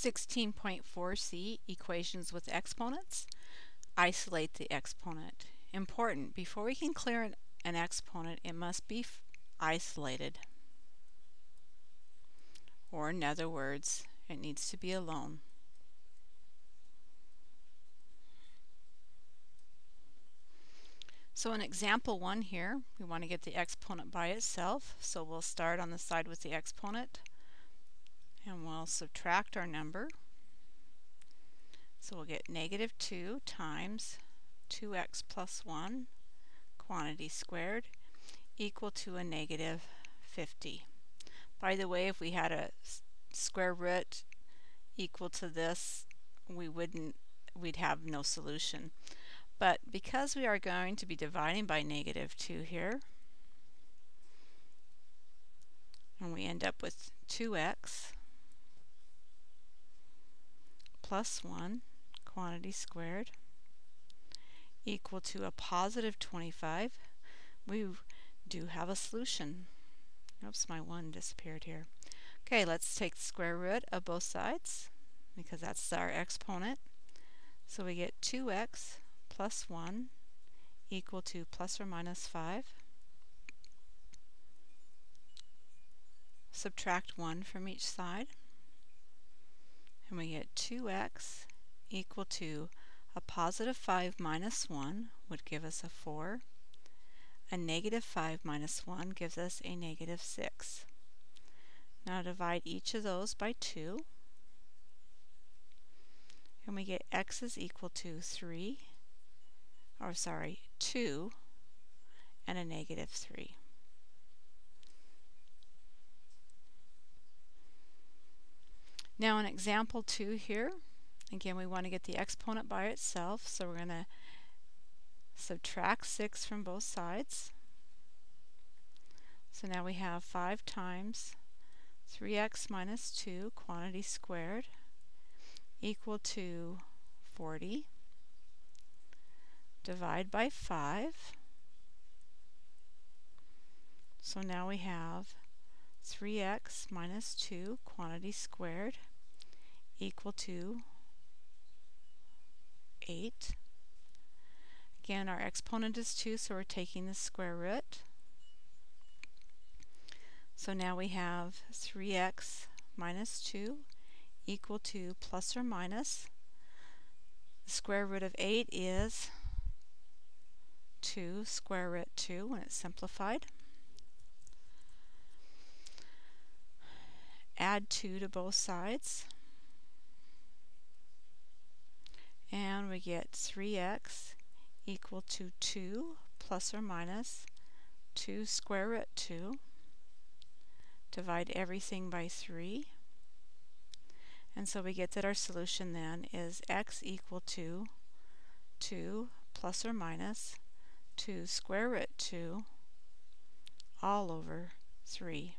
16.4c Equations with Exponents. Isolate the exponent. Important, before we can clear an, an exponent, it must be isolated. Or in other words, it needs to be alone. So in example 1 here, we want to get the exponent by itself. So we'll start on the side with the exponent and we'll subtract our number. So we'll get negative 2 times 2x plus 1 quantity squared equal to a negative 50. By the way, if we had a square root equal to this, we wouldn't, we'd have no solution. But because we are going to be dividing by negative 2 here, and we end up with 2x plus 1 quantity squared equal to a positive 25, we do have a solution. Oops, my 1 disappeared here. Okay, let's take the square root of both sides because that's our exponent. So we get 2x plus 1 equal to plus or minus 5. Subtract 1 from each side and we get 2x equal to a positive 5 minus 1 would give us a 4. A negative 5 minus 1 gives us a negative 6. Now divide each of those by 2 and we get x is equal to 3, or sorry, 2 and a negative 3. Now in example 2 here, again we want to get the exponent by itself, so we're going to subtract 6 from both sides. So now we have 5 times 3x minus 2 quantity squared equal to 40. Divide by 5. So now we have 3x minus 2 quantity squared equal to 8. Again, our exponent is 2, so we're taking the square root. So now we have 3x minus 2 equal to plus or minus. The square root of 8 is 2 square root 2 when it's simplified. Add 2 to both sides. And we get 3x equal to 2 plus or minus 2 square root 2. Divide everything by 3. And so we get that our solution then is x equal to 2 plus or minus 2 square root 2 all over 3.